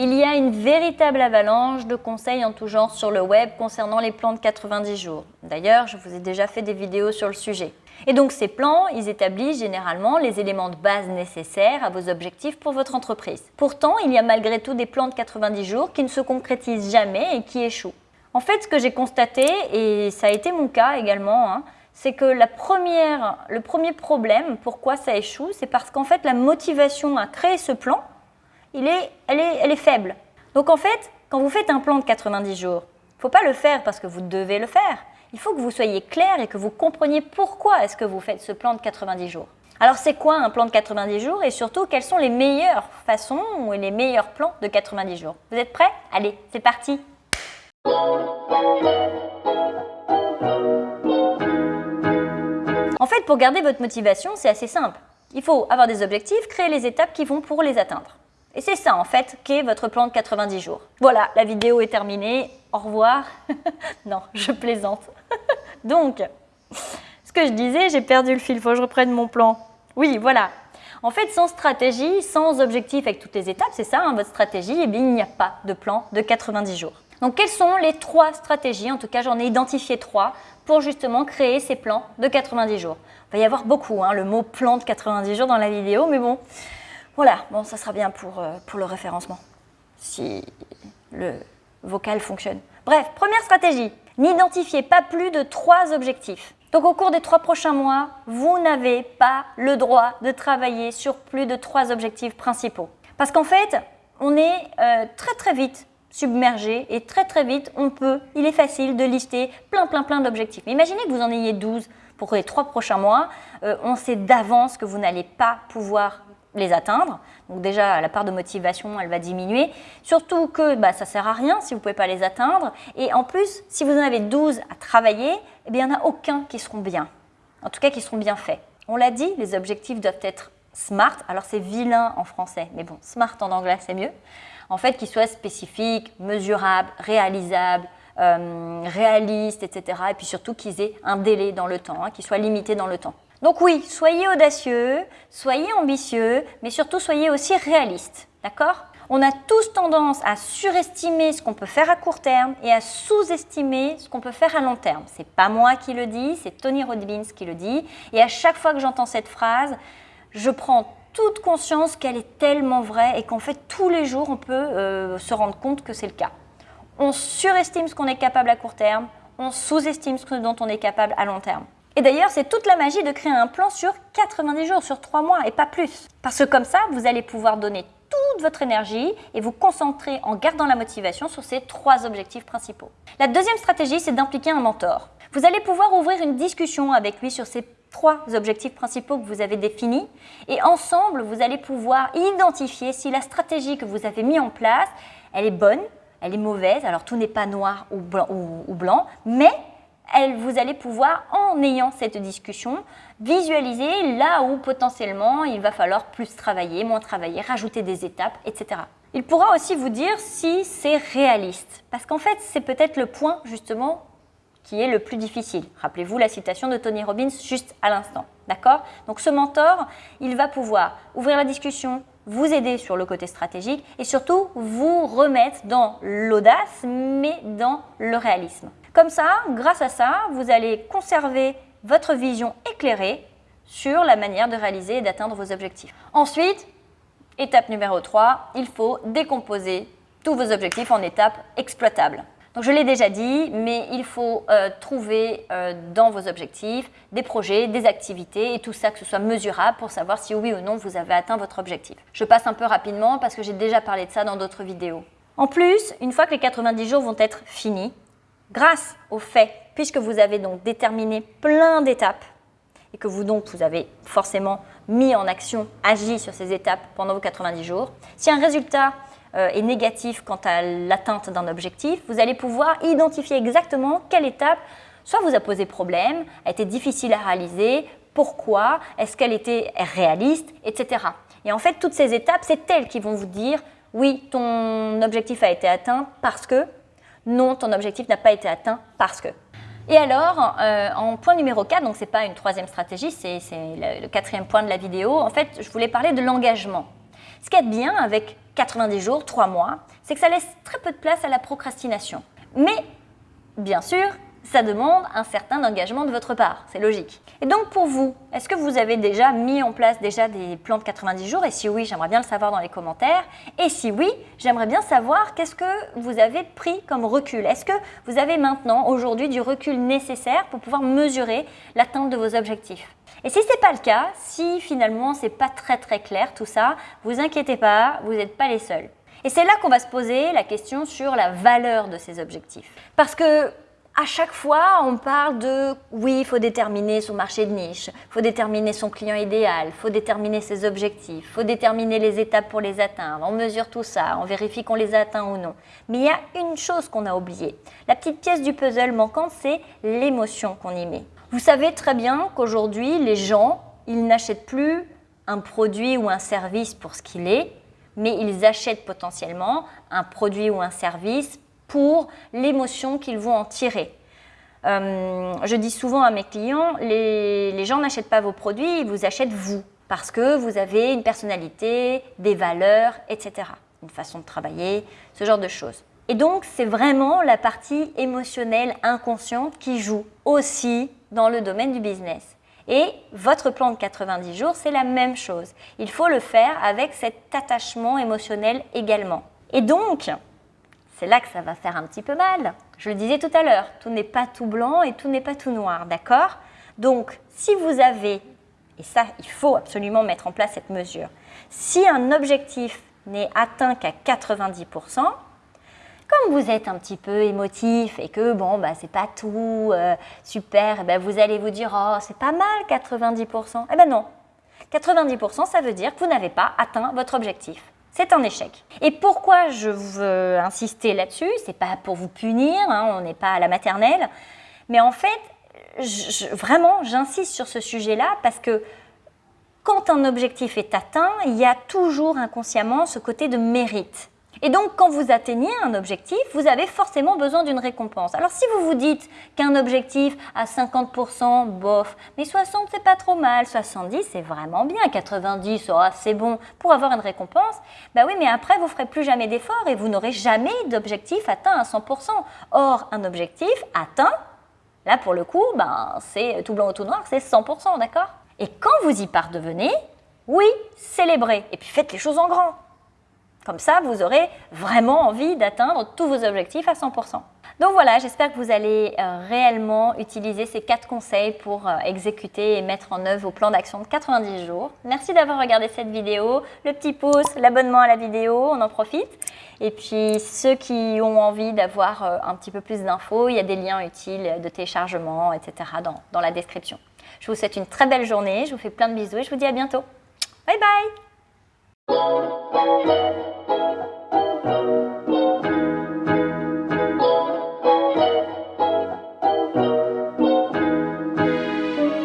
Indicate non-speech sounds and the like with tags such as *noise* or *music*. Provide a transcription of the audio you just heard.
Il y a une véritable avalanche de conseils en tout genre sur le web concernant les plans de 90 jours. D'ailleurs, je vous ai déjà fait des vidéos sur le sujet. Et donc ces plans, ils établissent généralement les éléments de base nécessaires à vos objectifs pour votre entreprise. Pourtant, il y a malgré tout des plans de 90 jours qui ne se concrétisent jamais et qui échouent. En fait, ce que j'ai constaté, et ça a été mon cas également, hein, c'est que le premier problème, pourquoi ça échoue, c'est parce qu'en fait la motivation à créer ce plan, elle est faible. Donc en fait, quand vous faites un plan de 90 jours, il ne faut pas le faire parce que vous devez le faire. Il faut que vous soyez clair et que vous compreniez pourquoi est-ce que vous faites ce plan de 90 jours. Alors c'est quoi un plan de 90 jours et surtout quelles sont les meilleures façons ou les meilleurs plans de 90 jours? Vous êtes prêts? Allez, c'est parti En fait, pour garder votre motivation, c'est assez simple. Il faut avoir des objectifs, créer les étapes qui vont pour les atteindre. Et c'est ça, en fait, qu'est votre plan de 90 jours. Voilà, la vidéo est terminée. Au revoir. *laughs* non, je plaisante. *laughs* Donc, ce que je disais, j'ai perdu le fil. Il faut que je reprenne mon plan. Oui, voilà. En fait, sans stratégie, sans objectif avec toutes les étapes, c'est ça, hein, votre stratégie, eh bien, il n'y a pas de plan de 90 jours. Donc, quelles sont les trois stratégies? En tout cas, j'en ai identifié trois pour justement créer ces plans de 90 jours. Il va y avoir beaucoup, hein, le mot plan de 90 jours dans la vidéo, mais bon, voilà, bon, ça sera bien pour, euh, pour le référencement, si le vocal fonctionne. Bref, première stratégie, n'identifiez pas plus de trois objectifs. Donc au cours des trois prochains mois, vous n'avez pas le droit de travailler sur plus de trois objectifs principaux. Parce qu'en fait, on est euh, très très vite submergé et très très vite, on peut, il est facile de lister plein plein plein d'objectifs. Imaginez que vous en ayez 12 pour les trois prochains mois, euh, on sait d'avance que vous n'allez pas pouvoir les atteindre. Donc déjà, la part de motivation, elle va diminuer. Surtout que bah, ça ne sert à rien si vous ne pouvez pas les atteindre. Et en plus, si vous en avez 12 à travailler, eh bien, il n'y en a aucun qui seront bien. En tout cas, qui seront bien faits. On l'a dit, les objectifs doivent être smart. Alors, c'est vilain en français, mais bon, smart en anglais, c'est mieux. En fait, qu'ils soient spécifiques, mesurables, réalisables, euh, réalistes, etc. Et puis surtout qu'ils aient un délai dans le temps, hein, qu'ils soient limités dans le temps. Donc oui, soyez audacieux, soyez ambitieux, mais surtout soyez aussi réalistes, d'accord? On a tous tendance à surestimer ce qu'on peut faire à court terme et à sous-estimer ce qu'on peut faire à long terme. C'est pas moi qui le dis, c'est Tony Robbins qui le dit. Et à chaque fois que j'entends cette phrase, je prends toute conscience qu'elle est tellement vraie et qu'en fait tous les jours on peut euh, se rendre compte que c'est le cas. On surestime ce qu'on est capable à court terme, on sous-estime ce dont on est capable à long terme. Et d'ailleurs, c'est toute la magie de créer un plan sur 90 jours, sur 3 mois et pas plus. Parce que comme ça, vous allez pouvoir donner toute votre énergie et vous concentrer en gardant la motivation sur ces trois objectifs principaux. La deuxième stratégie, c'est d'impliquer un mentor. Vous allez pouvoir ouvrir une discussion avec lui sur ces trois objectifs principaux que vous avez définis et ensemble, vous allez pouvoir identifier si la stratégie que vous avez mise en place, elle est bonne, elle est mauvaise, alors tout n'est pas noir ou blanc, ou blanc mais vous allez pouvoir, en ayant cette discussion, visualiser là où potentiellement il va falloir plus travailler, moins travailler, rajouter des étapes, etc. Il pourra aussi vous dire si c'est réaliste, parce qu'en fait, c'est peut-être le point justement qui est le plus difficile. Rappelez-vous la citation de Tony Robbins juste à l'instant, d'accord? Donc ce mentor, il va pouvoir ouvrir la discussion, vous aider sur le côté stratégique et surtout vous remettre dans l'audace, mais dans le réalisme. Comme ça, grâce à ça, vous allez conserver votre vision éclairée sur la manière de réaliser et d'atteindre vos objectifs. Ensuite, étape numéro 3, il faut décomposer tous vos objectifs en étapes exploitables. Donc je l'ai déjà dit, mais il faut euh, trouver euh, dans vos objectifs des projets, des activités et tout ça que ce soit mesurable pour savoir si oui ou non vous avez atteint votre objectif. Je passe un peu rapidement parce que j'ai déjà parlé de ça dans d'autres vidéos. En plus, une fois que les 90 jours vont être finis, grâce au fait, puisque vous avez donc déterminé plein d'étapes et que vous donc vous avez forcément mis en action, agi sur ces étapes pendant vos 90 jours, si un résultat euh, est négatif quant à l'atteinte d'un objectif, vous allez pouvoir identifier exactement quelle étape soit vous a posé problème, a été difficile à réaliser, pourquoi, est-ce qu'elle était réaliste, etc. Et en fait, toutes ces étapes, c'est elles qui vont vous dire oui, ton objectif a été atteint parce que non, ton objectif n'a pas été atteint parce que. Et alors, euh, en point numéro 4, donc ce n'est pas une troisième stratégie, c'est le, quatrième point de la vidéo, en fait, je voulais parler de l'engagement. Ce qui est bien avec 90 jours, 3 mois, c'est que ça laisse très peu de place à la procrastination. Mais, bien sûr, ça demande un certain engagement de votre part, c'est logique. Et donc pour vous, est-ce que vous avez déjà mis en place déjà des plans de 90 jours? Et si oui, j'aimerais bien le savoir dans les commentaires. Et si oui, j'aimerais bien savoir qu'est-ce que vous avez pris comme recul? Est-ce que vous avez maintenant, aujourd'hui, du recul nécessaire pour pouvoir mesurer l'atteinte de vos objectifs? Et si ce n'est pas le cas, si finalement c'est pas très très clair tout ça, vous inquiétez pas, vous n'êtes pas les seuls. Et c'est là qu'on va se poser la question sur la valeur de ces objectifs. Parce que à chaque fois, on parle de oui, il faut déterminer son marché de niche, il faut déterminer son client idéal, il faut déterminer ses objectifs, il faut déterminer les étapes pour les atteindre, on mesure tout ça, on vérifie qu'on les atteint ou non. Mais il y a une chose qu'on a oubliée. La petite pièce du puzzle manquante, c'est l'émotion qu'on y met. Vous savez très bien qu'aujourd'hui, les gens, ils n'achètent plus un produit ou un service pour ce qu'il est, mais ils achètent potentiellement un produit ou un service pour l'émotion qu'ils vont en tirer. Euh, je dis souvent à mes clients, les, gens n'achètent pas vos produits, ils vous achètent vous, parce que vous avez une personnalité, des valeurs, etc. Une façon de travailler, ce genre de choses. Et donc, c'est vraiment la partie émotionnelle inconsciente qui joue aussi dans le domaine du business. Et votre plan de 90 jours, c'est la même chose. Il faut le faire avec cet attachement émotionnel également. Et donc, c'est là que ça va faire un petit peu mal. Je le disais tout à l'heure, tout n'est pas tout blanc et tout n'est pas tout noir, d'accord? Donc, si vous avez, et ça, il faut absolument mettre en place cette mesure, si un objectif n'est atteint qu'à 90%, comme vous êtes un petit peu émotif et que bon, bah, c'est pas tout euh, super, eh ben, vous allez vous dire Oh, c'est pas mal 90%. Eh ben non, 90%, ça veut dire que vous n'avez pas atteint votre objectif c'est un échec. Et pourquoi je veux insister là-dessus? C'est pas pour vous punir, hein, on n'est pas à la maternelle, mais en fait, vraiment, j'insiste sur ce sujet-là parce que quand un objectif est atteint, il y a toujours inconsciemment ce côté de mérite. Et donc, quand vous atteignez un objectif, vous avez forcément besoin d'une récompense. Alors, si vous vous dites qu'un objectif à 50%, bof, mais 60, c'est pas trop mal, 70, c'est vraiment bien, 90, oh, c'est bon pour avoir une récompense, bah oui, mais après, vous ferez plus jamais d'efforts et vous n'aurez jamais d'objectif atteint à 100%. Or, un objectif atteint, là, pour le coup, ben, c'est tout blanc ou tout noir, c'est 100%, d'accord? Et quand vous y parvenez, oui, célébrez et puis faites les choses en grand. Comme ça, vous aurez vraiment envie d'atteindre tous vos objectifs à 100%. Donc voilà, j'espère que vous allez euh, réellement utiliser ces quatre conseils pour euh, exécuter et mettre en œuvre vos plans d'action de 90 jours. Merci d'avoir regardé cette vidéo. Le petit pouce, l'abonnement à la vidéo, on en profite. Et puis ceux qui ont envie d'avoir euh, un petit peu plus d'infos, il y a des liens utiles de téléchargement, etc. Dans, dans la description. Je vous souhaite une très belle journée, je vous fais plein de bisous et je vous dis à bientôt. Bye bye Thank you.